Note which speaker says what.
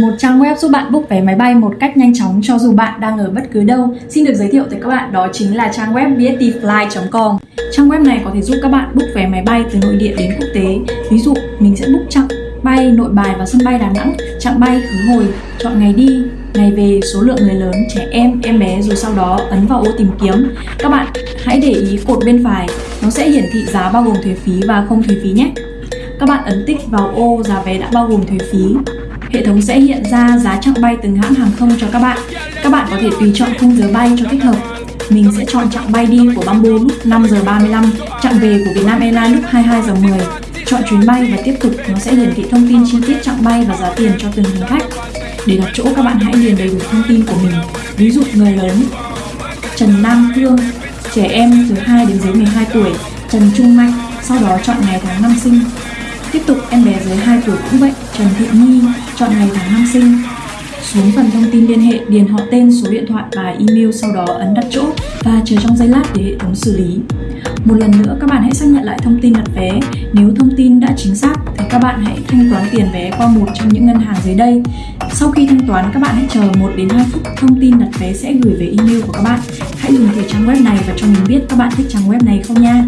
Speaker 1: Một trang web giúp bạn book vé máy bay một cách nhanh chóng cho dù bạn đang ở bất cứ đâu. Xin được giới thiệu tới các bạn đó chính là trang web bstfly.com. Trang web này có thể giúp các bạn book vé máy bay từ nội địa đến quốc tế. Ví dụ, mình sẽ book chặng bay nội bài và sân bay Đà Nẵng, chặng bay khứ hồi, chọn ngày đi, ngày về, số lượng người lớn, trẻ em, em bé rồi sau đó ấn vào ô tìm kiếm. Các bạn hãy để ý cột bên phải, nó sẽ hiển thị giá bao gồm thuế phí và không thuế phí nhé. Các bạn ấn tích vào ô giá vé đã bao gồm thuế phí. Hệ thống sẽ hiện ra giá chặng bay từng hãng hàng không cho các bạn. Các bạn có thể tùy chọn khung giờ bay cho thích hợp. Mình sẽ chọn chặng bay đi của Bamboo lúc 5 giờ 35, chặng về của Vietnam Airlines lúc 22 giờ 10. Chọn chuyến bay và tiếp tục, nó sẽ hiển thị thông tin chi tiết chặng bay và giá tiền cho từng hành khách. Để đặt chỗ các bạn hãy điền đầy đủ thông tin của mình. Ví dụ người lớn Trần Nam Phương, trẻ em từ 2 đến dưới 12 tuổi, Trần Trung Mạnh, sau đó chọn ngày tháng năm sinh. Tiếp tục em bé dưới 2 tuổi cũng vậy, Trần Thị Nhi, chọn ngày tháng năm sinh. Xuống phần thông tin liên hệ, điền họ tên, số điện thoại và email sau đó ấn đặt chỗ và chờ trong giây lát để hệ thống xử lý. Một lần nữa các bạn hãy xác nhận lại thông tin đặt vé. Nếu thông tin đã chính xác thì các bạn hãy thanh toán tiền vé qua một trong những ngân hàng dưới đây. Sau khi thanh toán các bạn hãy chờ 1 đến 2 phút thông tin đặt vé sẽ gửi về email của các bạn. Hãy dùng thử trang web này và cho mình biết các bạn thích trang web này không nha.